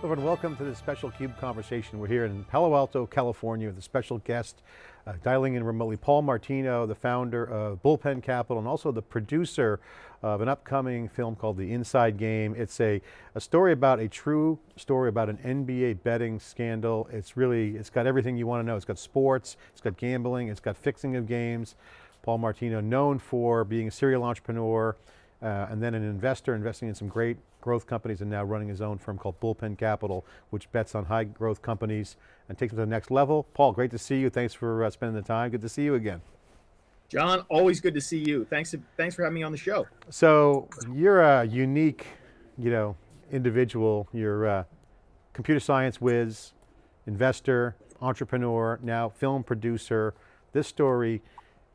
Hello and welcome to this special CUBE conversation. We're here in Palo Alto, California with a special guest, uh, dialing in remotely, Paul Martino, the founder of Bullpen Capital and also the producer of an upcoming film called The Inside Game. It's a, a story about a true story about an NBA betting scandal. It's really, it's got everything you want to know. It's got sports, it's got gambling, it's got fixing of games. Paul Martino, known for being a serial entrepreneur, uh, and then an investor investing in some great growth companies and now running his own firm called Bullpen Capital, which bets on high growth companies and takes them to the next level. Paul, great to see you. Thanks for uh, spending the time. Good to see you again. John, always good to see you. Thanks, thanks for having me on the show. So you're a unique, you know, individual. You're a computer science whiz, investor, entrepreneur, now film producer. This story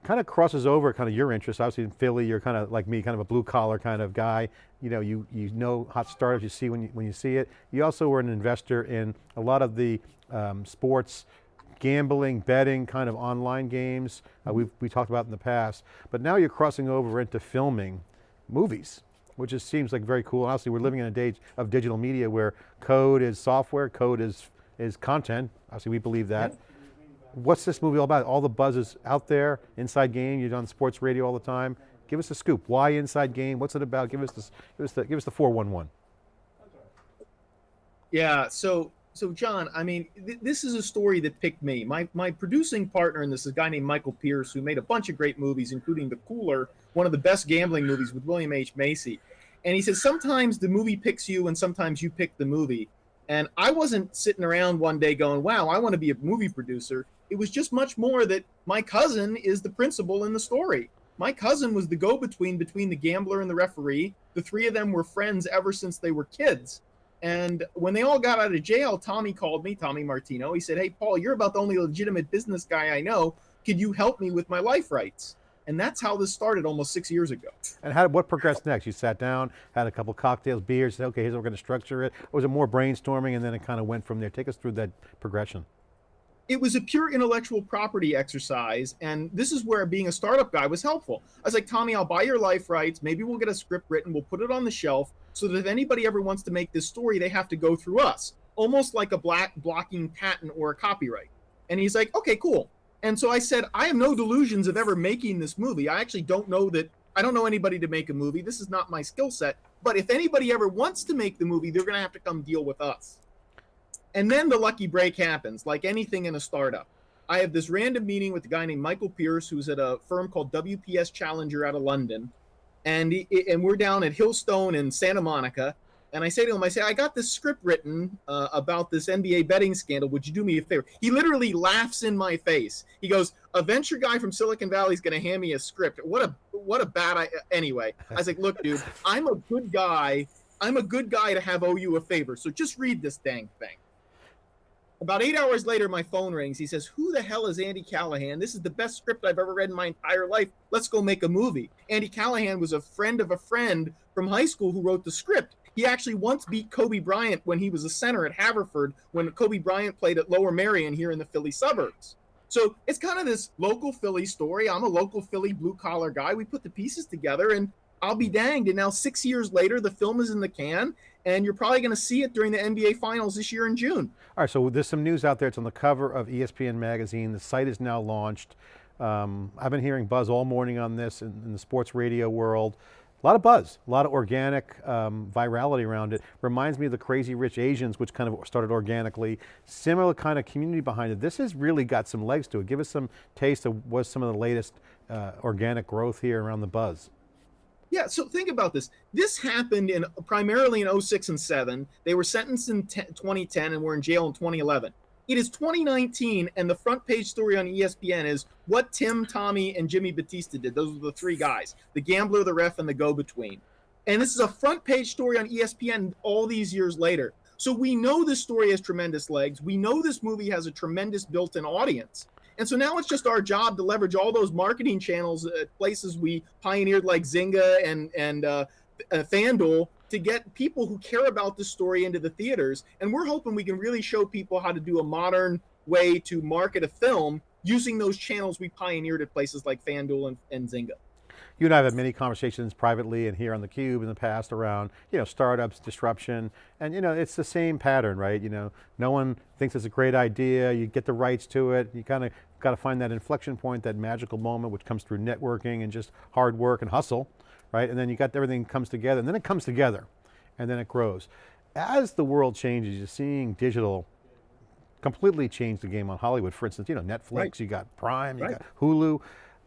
kind of crosses over kind of your interests. Obviously in Philly, you're kind of like me, kind of a blue collar kind of guy. You know, you, you know hot startups, you see when you, when you see it. You also were an investor in a lot of the um, sports, gambling, betting, kind of online games uh, we've we talked about in the past. But now you're crossing over into filming movies, which just seems like very cool. Honestly, we're living in a day of digital media where code is software, code is, is content. Obviously we believe that what's this movie all about? All the buzz is out there, Inside Game, you're on sports radio all the time. Give us the scoop. Why Inside Game? What's it about? Give us this, give us the, give us the 411. Yeah, so so John, I mean, th this is a story that picked me. My my producing partner in this is a guy named Michael Pierce, who made a bunch of great movies, including The Cooler, one of the best gambling movies with William H. Macy. And he says sometimes the movie picks you, and sometimes you pick the movie. And I wasn't sitting around one day going, "Wow, I want to be a movie producer." It was just much more that my cousin is the principal in the story. My cousin was the go between between the gambler and the referee. The three of them were friends ever since they were kids. And when they all got out of jail, Tommy called me, Tommy Martino. He said, Hey, Paul, you're about the only legitimate business guy I know. Could you help me with my life rights? And that's how this started almost six years ago. And how, what progressed next? You sat down, had a couple cocktails, beers, said, okay, here's how we're going to structure it. Or was it more brainstorming and then it kind of went from there? Take us through that progression it was a pure intellectual property exercise. And this is where being a startup guy was helpful. I was like, Tommy, I'll buy your life rights. Maybe we'll get a script written. We'll put it on the shelf so that if anybody ever wants to make this story, they have to go through us, almost like a black blocking patent or a copyright. And he's like, okay, cool. And so I said, I have no delusions of ever making this movie. I actually don't know that, I don't know anybody to make a movie. This is not my skill set. But if anybody ever wants to make the movie, they're going to have to come deal with us. And then the lucky break happens, like anything in a startup. I have this random meeting with a guy named Michael Pierce, who's at a firm called WPS Challenger out of London. And, he, and we're down at Hillstone in Santa Monica. And I say to him, I say, I got this script written uh, about this NBA betting scandal. Would you do me a favor? He literally laughs in my face. He goes, a venture guy from Silicon Valley is going to hand me a script. What a what a bad I anyway. I was like, look, dude, I'm a good guy. I'm a good guy to have owe you a favor. So just read this dang thing. About eight hours later, my phone rings. He says, Who the hell is Andy Callahan? This is the best script I've ever read in my entire life. Let's go make a movie. Andy Callahan was a friend of a friend from high school who wrote the script. He actually once beat Kobe Bryant when he was a center at Haverford when Kobe Bryant played at Lower Merion here in the Philly suburbs. So it's kind of this local Philly story. I'm a local Philly blue collar guy. We put the pieces together and I'll be danged. And now, six years later, the film is in the can, and you're probably going to see it during the NBA Finals this year in June. All right, so there's some news out there. It's on the cover of ESPN magazine. The site is now launched. Um, I've been hearing buzz all morning on this in, in, the sports radio world. A lot of buzz, a lot of organic um, virality around it. Reminds me of the Crazy Rich Asians, which kind of started organically. Similar kind of community behind it. This has really got some legs to it. Give us some taste of what's some of the latest uh, organic growth here around the buzz. Yeah, so think about this. This happened in primarily in 06 and 7. They were sentenced in 2010 and were in jail in 2011. It is 2019, and the front page story on ESPN is what Tim, Tommy, and Jimmy Battista did. Those were the three guys the gambler, the ref, and the go between. And this is a front page story on ESPN all these years later. So we know this story has tremendous legs. We know this movie has a tremendous built in audience. And so now it's just our job to leverage all those marketing channels at places we pioneered like Zynga and and uh, uh, FanDuel to get people who care about this story into the theaters. And we're hoping we can really show people how to do a modern way to market a film using those channels we pioneered at places like FanDuel and, and Zynga. you and I have had many conversations privately and here on theCUBE in the past around, you know, startups, disruption, and you know, it's the same pattern, right? You know, no one thinks it's a great idea, you get the rights to it, you kind of got to find that inflection point, that magical moment which comes through networking and just hard work and hustle, right? And then you got everything comes together, and then it comes together, and then it grows. As the world changes, you're seeing digital completely change the game on Hollywood. For instance, you know, Netflix, right. you got Prime, you right. got Hulu.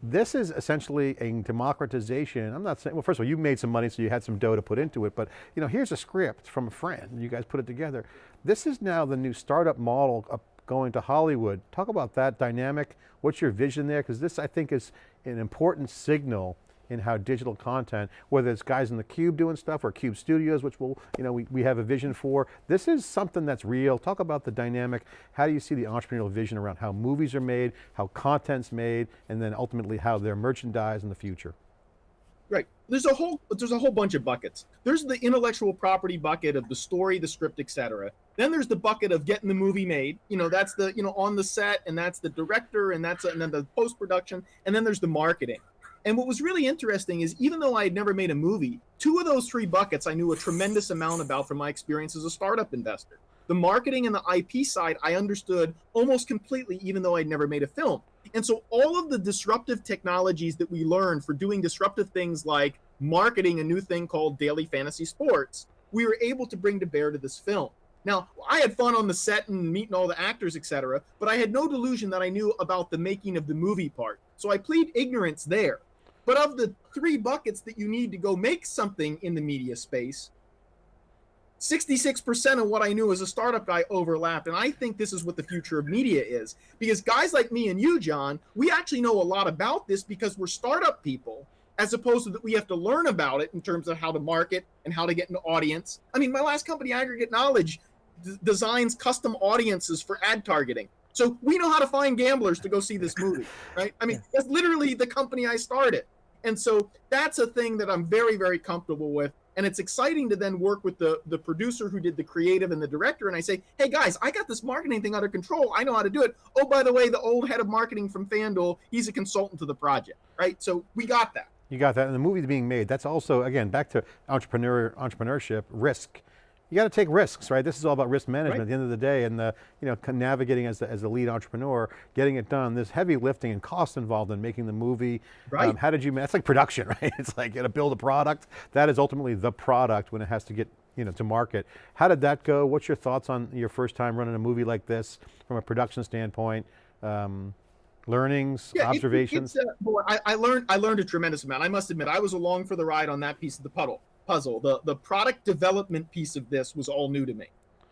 This is essentially a democratization. I'm not saying, well, first of all, you made some money, so you had some dough to put into it, but you know, here's a script from a friend, you guys put it together. This is now the new startup model going to Hollywood. Talk about that dynamic. What's your vision there? Because this, I think, is an important signal in how digital content, whether it's guys in the Cube doing stuff or Cube Studios, which we'll, you know, we, we have a vision for. This is something that's real. Talk about the dynamic. How do you see the entrepreneurial vision around how movies are made, how content's made, and then ultimately how they're merchandised in the future? Right. There's a whole there's a whole bunch of buckets. There's the intellectual property bucket of the story, the script, etc. Then there's the bucket of getting the movie made. You know, that's the you know on the set, and that's the director, and that's and then the post production, and then there's the marketing. And what was really interesting is even though I had never made a movie, two of those three buckets I knew a tremendous amount about from my experience as a startup investor. The marketing and the IP side I understood almost completely, even though I'd never made a film. And so all of the disruptive technologies that we learned for doing disruptive things like marketing a new thing called daily fantasy sports, we were able to bring to bear to this film. Now, I had fun on the set and meeting all the actors, etc., but I had no delusion that I knew about the making of the movie part. So I plead ignorance there. But of the three buckets that you need to go make something in the media space, 66% of what I knew as a startup guy overlapped. And I think this is what the future of media is. Because guys like me and you, John, we actually know a lot about this because we're startup people, as opposed to that we have to learn about it in terms of how to market and how to get an audience. I mean, my last company, Aggregate Knowledge, designs custom audiences for ad targeting. So we know how to find gamblers to go see this movie, right? I mean, that's literally the company I started. And so that's a thing that I'm very, very comfortable with. And it's exciting to then work with the, the producer who did the creative and the director. And I say, hey guys, I got this marketing thing under control. I know how to do it. Oh, by the way, the old head of marketing from FanDuel, he's a consultant to the project, right? So we got that. You got that. And the movie's being made. That's also, again, back to entrepreneur entrepreneurship, risk you got to take risks, right? This is all about risk management right. at the end of the day and the, you know, navigating as the, as a lead entrepreneur, getting it done. There's heavy lifting and cost involved in making the movie. Right. Um, how did you, that's like production, right? It's like you got to build a product. That is ultimately the product when it has to get you know, to market. How did that go? What's your thoughts on your first time running a movie like this from a production standpoint? Um, learnings, yeah, observations? It, uh, boy, I, I, learned I learned a tremendous amount. I must admit, I was along for the ride on that piece of the puddle puzzle. The the product development piece of this was all new to me.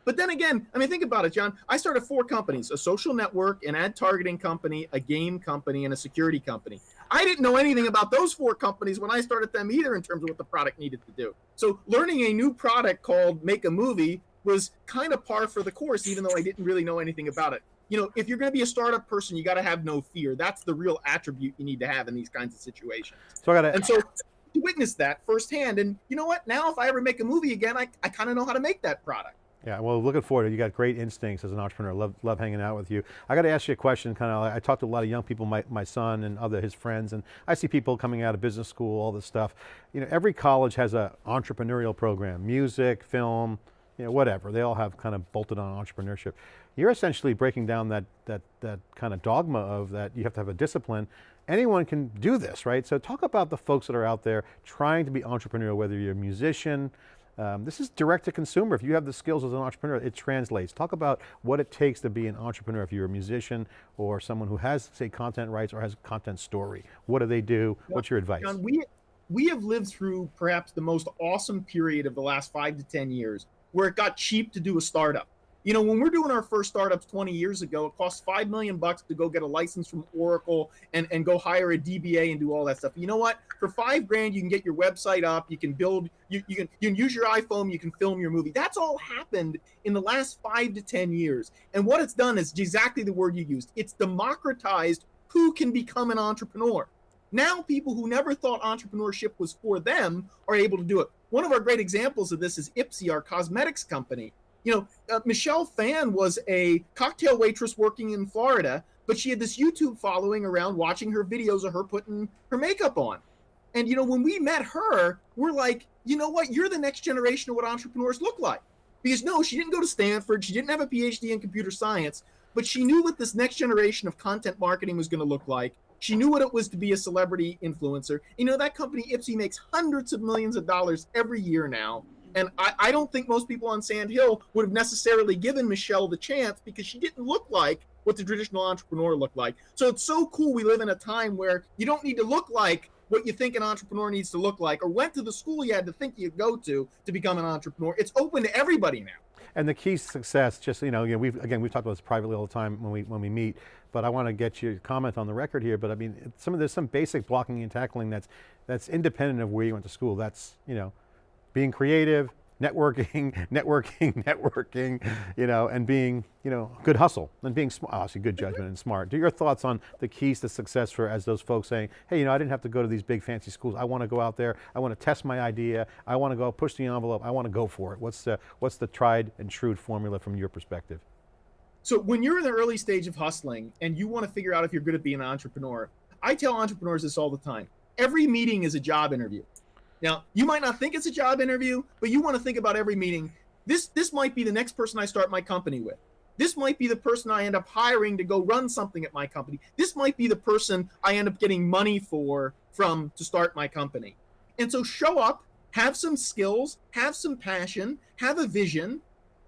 But then again, I mean, think about it, John. I started four companies: a social network, an ad targeting company, a game company, and a security company. I didn't know anything about those four companies when I started them either in terms of what the product needed to do. So learning a new product called Make a Movie was kind of par for the course, even though I didn't really know anything about it. You know, if you're going to be a startup person, you got to have no fear. That's the real attribute you need to have in these kinds of situations. So I got to. And so witnessed that firsthand. And you know what? Now, if I ever make a movie again, I, I kind of know how to make that product. Yeah, well, looking forward. You got great instincts as an entrepreneur. Love, love hanging out with you. I got to ask you a question. Kind of, I talk to a lot of young people, my, my son and other his friends, and I see people coming out of business school, all this stuff. You know, every college has a entrepreneurial program, music, film, you know, whatever. They all have kind of bolted on entrepreneurship. You're essentially breaking down that that that kind of dogma of that you have to have a discipline anyone can do this, right? So talk about the folks that are out there trying to be entrepreneurial, whether you're a musician, um, this is direct to consumer. If you have the skills as an entrepreneur, it translates. Talk about what it takes to be an entrepreneur. If you're a musician or someone who has, say, content rights or has a content story, what do they do? What's your advice? John, we, we have lived through perhaps the most awesome period of the last five to 10 years where it got cheap to do a startup. You know, when we're doing our first startups 20 years ago, it cost five million bucks to go get a license from Oracle and, and go hire a DBA and do all that stuff. You know what? For five grand, you can get your website up, you can build, you, you can you can use your iPhone, you can film your movie. That's all happened in the last five to 10 years. And what it's done is exactly the word you used. It's democratized who can become an entrepreneur. Now, people who never thought entrepreneurship was for them are able to do it. One of our great examples of this is Ipsy, our cosmetics company you know, uh, Michelle Phan was a cocktail waitress working in Florida, but she had this YouTube following around watching her videos of her putting her makeup on. And you know, when we met her, we're like, you know what? You're the next generation of what entrepreneurs look like. Because no, she didn't go to Stanford. She didn't have a PhD in computer science, but she knew what this next generation of content marketing was going to look like. She knew what it was to be a celebrity influencer. You know, that company, Ipsy, makes hundreds of millions of dollars every year now. And I, I don't think most people on Sand Hill would have necessarily given Michelle the chance because she didn't look like what the traditional entrepreneur looked like. So it's so cool we live in a time where you don't need to look like what you think an entrepreneur needs to look like or went to the school you had to think you'd go to to become an entrepreneur. It's open to everybody now. And the key success, just you know, you know, we've again we've talked about this privately all the time when we when we meet, but I want to get your comment on the record here. But I mean, some of there's some basic blocking and tackling that's that's independent of where you went to school. That's you know, being creative, networking, networking, networking, you know, and being, you know, good hustle and being smart, obviously good judgment and smart. Do your thoughts on the keys to success for as those folks saying, hey, you know, I didn't have to go to these big fancy schools. I want to go out there. I want to test my idea. I want to go push the envelope. I want to go for it. What's the, what's the tried and true formula from your perspective? So when you're in the early stage of hustling and you want to figure out if you're good at being an entrepreneur, I tell entrepreneurs this all the time. Every meeting is a job interview. Now, you might not think it's a job interview, but you want to think about every meeting. This this might be the next person I start my company with. This might be the person I end up hiring to go run something at my company. This might be the person I end up getting money for from to start my company. And so show up, have some skills, have some passion, have a vision,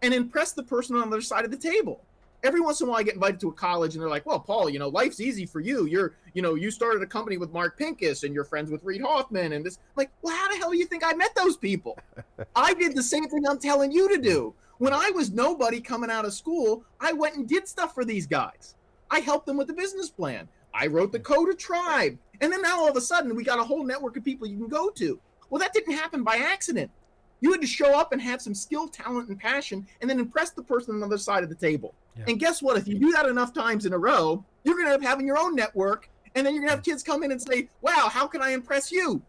and impress the person on the other side of the table every once in a while I get invited to a college and they're like, well, Paul, you know, life's easy for you. You're, you know, you started a company with Mark Pincus and you're friends with Reid Hoffman and this. I'm like, well, how the hell do you think I met those people? I did the same thing I'm telling you to do. When I was nobody coming out of school, I went and did stuff for these guys. I helped them with the business plan. I wrote the code of tribe. And then now all of a sudden we got a whole network of people you can go to. Well, that didn't happen by accident. You had to show up and have some skill, talent, and passion, and then impress the person on the other side of the table. Yeah. And guess what? If you do that enough times in a row, you're going to end up having your own network, and then you're going to have kids come in and say, "Wow, how can I impress you?"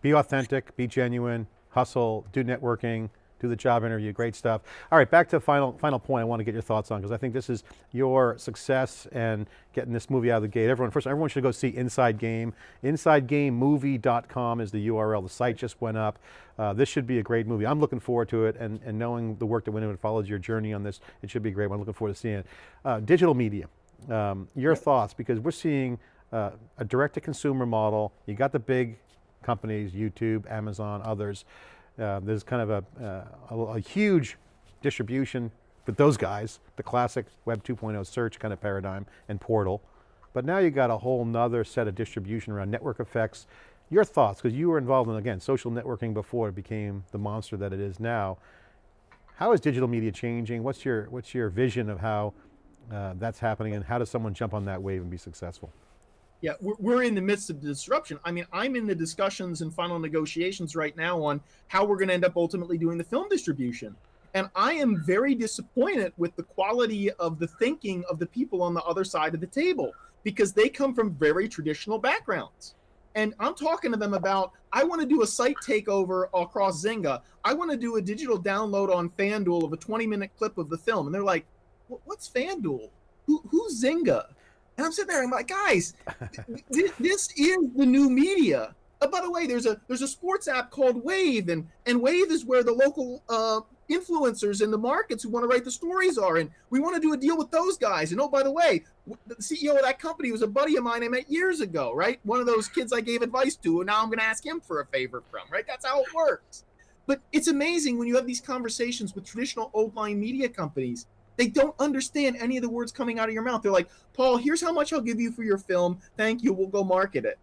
Be authentic, be genuine, hustle, do networking, do the job interview, great stuff. All right, back to final, final point I want to get your thoughts on, because I think this is your success and getting this movie out of the gate. Everyone, first, everyone should go see Inside Game. InsideGameMovie.com is the URL, the site just went up. Uh, this should be a great movie. I'm looking forward to it, and, and knowing the work that went into it, follows your journey on this, it should be great. I'm looking forward to seeing it. Uh, digital media, um, your thoughts, because we're seeing uh, a direct-to-consumer model. You got the big companies, YouTube, Amazon, others. Uh, there's kind of a, uh, a, a, huge distribution with those guys, the classic Web 2.0 search kind of paradigm and portal. But now you got a whole nother set of distribution around network effects. Your thoughts, because you were involved in, again, social networking before it became the monster that it is now. How is digital media changing? What's your, what's your vision of how uh, that's happening and how does someone jump on that wave and be successful? Yeah, we're, we're in the midst of the disruption. I mean, I'm in the discussions and final negotiations right now on how we're going to end up ultimately doing the film distribution. And I am very disappointed with the quality of the thinking of the people on the other side of the table because they come from very traditional backgrounds. And I'm talking to them about, I want to do a site takeover across Zynga. I want to do a digital download on FanDuel of a 20 minute clip of the film. And they're like, what's FanDuel? Who, who's Zynga? And I'm sitting there, and I'm like, guys, th- this is the new media. Uh, by the way, there's a there's a sports app called Wave, and and Wave is where the local uh, influencers in the markets who want to write the stories are, and we want to do a deal with those guys. And oh, by the way, the CEO of that company was a buddy of mine I met years ago, right? One of those kids I gave advice to, and now I'm going to ask him for a favor from, right? That's how it works. But it's amazing when you have these conversations with traditional old line media companies they don't understand any of the words coming out of your mouth. They're like, Paul, here's how much I'll give you for your film. Thank you. We'll go market it.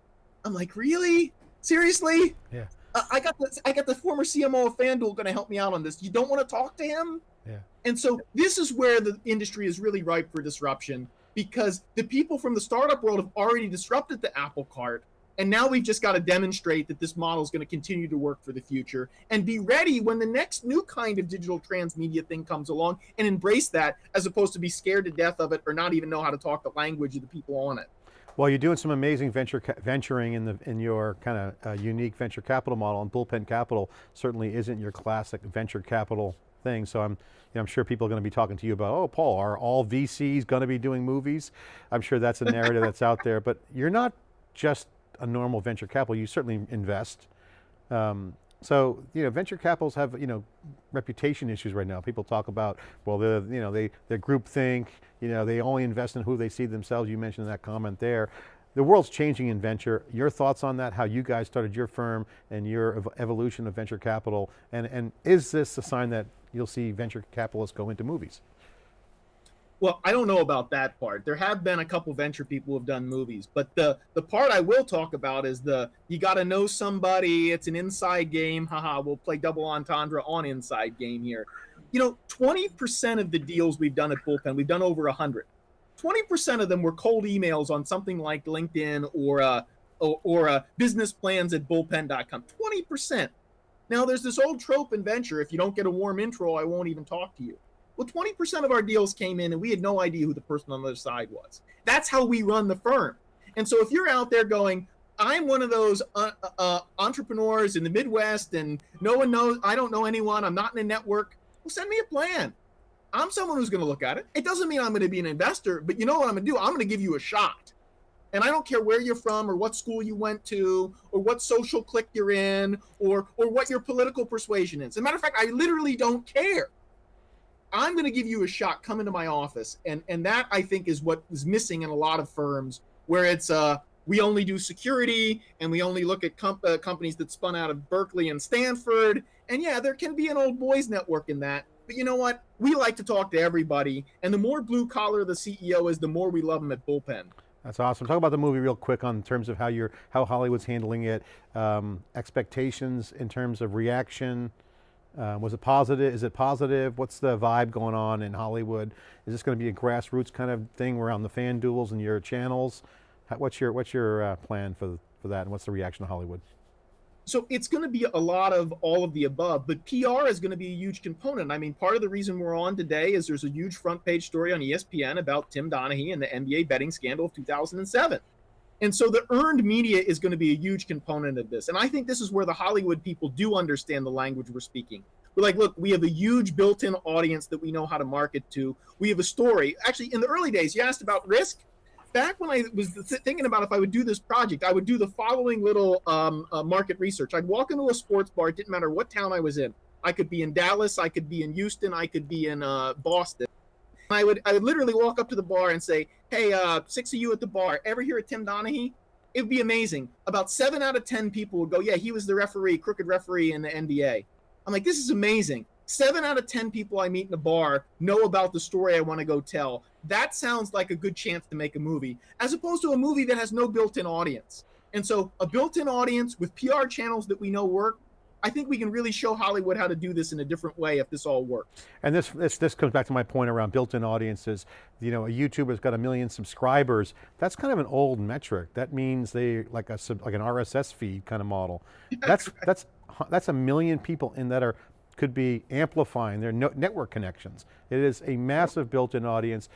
I'm like, really? Seriously? Yeah. Uh, I got the I got the former CMO of FanDuel going to help me out on this. You don't want to talk to him? Yeah. And so this is where the industry is really ripe for disruption because the people from the startup world have already disrupted the apple cart and now we've just got to demonstrate that this model is going to continue to work for the future and be ready when the next new kind of digital transmedia thing comes along and embrace that as opposed to be scared to death of it or not even know how to talk the language of the people on it. Well, you're doing some amazing venture venturing in the in your kind of uh, unique venture capital model, and Bullpen Capital certainly isn't your classic venture capital thing. So I'm, you know, I'm sure people are going to be talking to you about, oh, Paul, are all VCs going to be doing movies? I'm sure that's a narrative that's out there, but you're not just a normal venture capital. You certainly invest. Um, so, you know, venture capitals have, you know, reputation issues right now. People talk about, well, they're, you know, they, they're groupthink, you know, they only invest in who they see themselves. You mentioned that comment there. The world's changing in venture. Your thoughts on that, how you guys started your firm and your ev evolution of venture capital, and, and is this a sign that you'll see venture capitalists go into movies? Well, I don't know about that part. There have been a couple venture people who have done movies, but the the part I will talk about is the you got to know somebody. It's an inside game. Haha, we'll play double entendre on inside game here. You know, 20% of the deals we've done at Bullpen, we've done over 100. 20% of them were cold emails on something like LinkedIn or uh, or, or uh, business plans at bullpen.com. 20%. Now, there's this old trope in venture if you don't get a warm intro, I won't even talk to you. Well, 20% of our deals came in and we had no idea who the person on the other side was. That's how we run the firm. And so if you're out there going, I'm one of those uh, uh, uh, entrepreneurs in the Midwest and no one knows, I don't know anyone, I'm not in a network, well, send me a plan. I'm someone who's going to look at it. It doesn't mean I'm going to be an investor, but you know what I'm going to do? I'm going to give you a shot. And I don't care where you're from or what school you went to or what social clique you're in or or what your political persuasion is. As a matter of fact, I literally don't care. I'm going to give you a shot. Come into my office, and and that I think is what is missing in a lot of firms where it's uh we only do security and we only look at comp- uh, companies that spun out of Berkeley and Stanford. And yeah, there can be an old boys network in that. But you know what? We like to talk to everybody, and the more blue collar the CEO is, the more we love him at Bullpen. That's awesome. Talk about the movie real quick on terms of how you're, how Hollywood's handling it, um, expectations in terms of reaction, uh, was it positive? Is it positive? What's the vibe going on in Hollywood? Is this going to be a grassroots kind of thing around the fan duels and your channels? How, what's your what's your uh, plan for for that, and what's the reaction to Hollywood? So it's going to be a lot of all of the above, but PR is going to be a huge component. I mean, part of the reason we're on today is there's a huge front page story on ESPN about Tim Donaghy and the NBA betting scandal of 2007. And so the earned media is going to be a huge component of this. And I think this is where the Hollywood people do understand the language we're speaking. We're like, look, we have a huge built in audience that we know how to market to. We have a story. Actually, in the early days, you asked about risk. Back when I was thinking about if I would do this project, I would do the following little um, uh, market research. I'd walk into a sports bar, it didn't matter what town I was in. I could be in Dallas, I could be in Houston, I could be in uh, Boston. I would I would literally walk up to the bar and say, "Hey, uh, six of you at the bar, ever hear of Tim Donaghy?" It would be amazing. About seven out of ten people would go, "Yeah, he was the referee, crooked referee in the NBA." I'm like, "This is amazing." Seven out of ten people I meet in a bar know about the story I want to go tell. That sounds like a good chance to make a movie, as opposed to a movie that has no built-in audience. And so, a built-in audience with PR channels that we know work I think we can really show Hollywood how to do this in a different way if this all works. And this, this, this comes back to my point around built-in audiences. You know, a YouTuber's got a million subscribers. That's kind of an old metric. That means they, like a like an RSS feed kind of model. That's, that's, that's a million people in that are, could be amplifying their no, network connections. It is a massive built-in audience.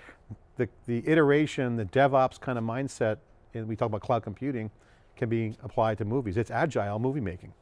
The, the iteration, the DevOps kind of mindset, and we talk about cloud computing, can be applied to movies. It's agile movie making.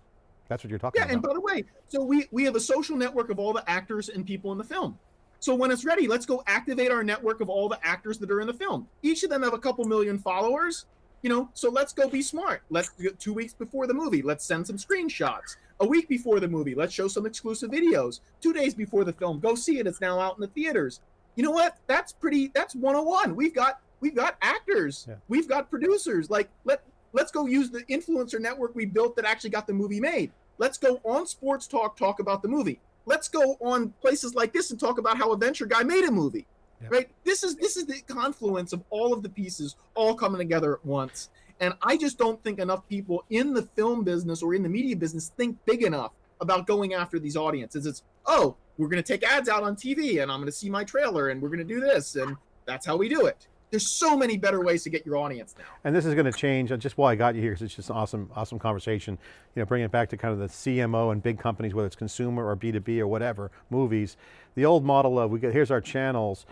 That's what you're talking yeah, about. Yeah, and by the way, so we, we have a social network of all the actors and people in the film. So when it's ready, let's go activate our network of all the actors that are in the film. Each of them have a couple million followers, you know, so let's go be smart. Let's two weeks before the movie, let's send some screenshots. A week before the movie, let's show some exclusive videos. Two days before the film, go see it. It's now out in the theaters. You know what? That's pretty, that's 101. We've got, we've got actors. Yeah. We've got producers. Like, let, let's go use the influencer network we built that actually got the movie made. Let's go on Sports Talk, talk about the movie. Let's go on places like this and talk about how a venture guy made a movie. Yep. Right? This is this is the confluence of all of the pieces all coming together at once. And I just don't think enough people in the film business or in the media business think big enough about going after these audiences. It's, oh, we're going to take ads out on TV and I'm going to see my trailer and we're going to do this. And that's how we do it. There's so many better ways to get your audience now. And this is going to change, uh, just why I got you here, because it's just an awesome, awesome conversation, you know, bringing it back to kind of the CMO and big companies, whether it's consumer or B2B or whatever, movies. The old model of, we get, here's our channels.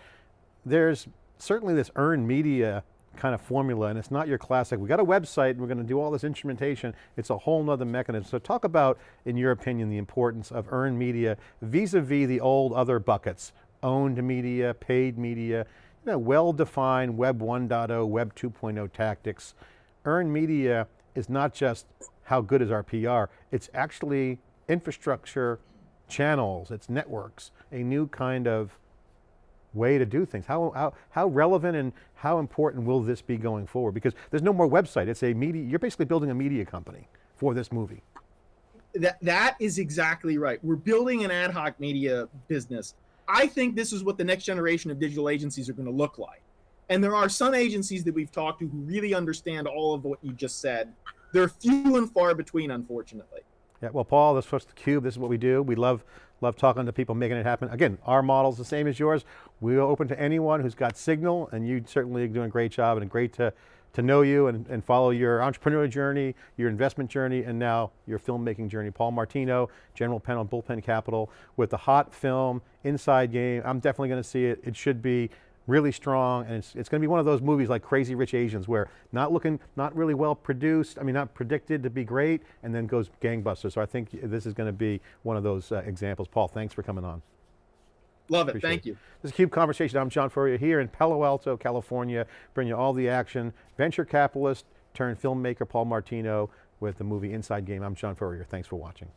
There's certainly this earned media kind of formula and it's not your classic, we got a website and we're going to do all this instrumentation. It's a whole nother mechanism. So talk about, in your opinion, the importance of earned media vis-a-vis -vis the old other buckets, owned media, paid media, you know, well-defined Web 1.0, Web 2.0 tactics. Earned media is not just how good is our PR, it's actually infrastructure, channels, it's networks, a new kind of way to do things. How, how, how relevant and how important will this be going forward? Because there's no more website, it's a media, you're basically building a media company for this movie. that that is exactly right. We're building an ad hoc media business. I think this is what the next generation of digital agencies are going to look like. And there are some agencies that we've talked to who really understand all of what you just said. They're few and far between, unfortunately. Yeah, well, Paul, this was theCUBE, this is what we do. We love, love talking to people, making it happen. Again, our model's the same as yours. We're open to anyone who's got signal, and you certainly are doing a great job, and great to, to know you and, and follow your entrepreneurial journey, your investment journey, and now your filmmaking journey. Paul Martino, General Penn on Bullpen Capital, with the hot film, Inside Game. I'm definitely going to see it. It should be really strong, and it's, it's going to be one of those movies like Crazy Rich Asians where not looking, not really well produced, I mean not predicted to be great, and then goes gangbusters. So I think this is going to be one of those uh, examples. Paul, thanks for coming on. Love it. Appreciate Thank it. you. This is CUBE Conversation. I'm John Furrier here in Palo Alto, California, bringing you all the action. Venture capitalist turned filmmaker Paul Martino with the movie Inside Game. I'm John Furrier. Thanks for watching.